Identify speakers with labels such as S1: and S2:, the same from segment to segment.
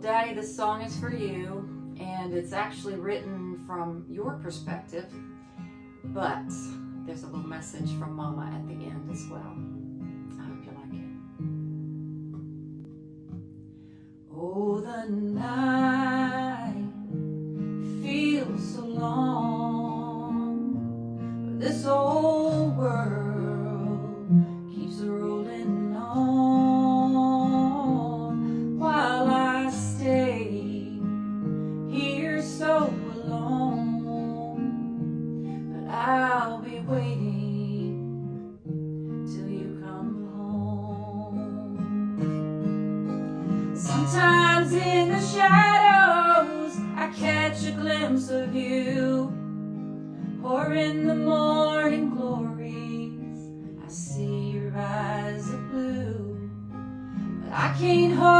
S1: Daddy, this song is for you, and it's actually written from your perspective, but there's a little message from Mama at the end as well. I hope you like it. Oh, the night feels so long, this old Sometimes in the shadows, I catch a glimpse of you, or in the morning glories, I see your eyes of blue. But I can't hold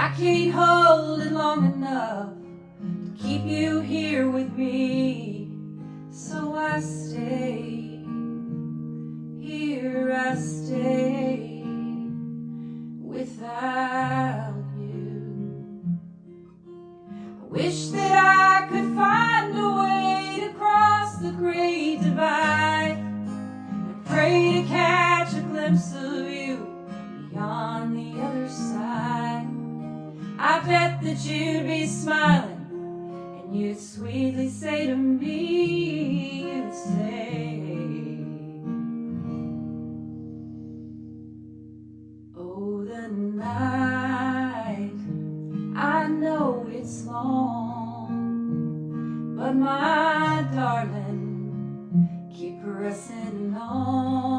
S1: I can't hold it long enough to keep you here with me, so I stay. Here I stay without you. I wish that I could find a way to cross the great divide and pray to catch a glimpse of you I bet that you'd be smiling and you'd sweetly say to me, you'd say, Oh, the night, I know it's long, but my darling, keep pressing on.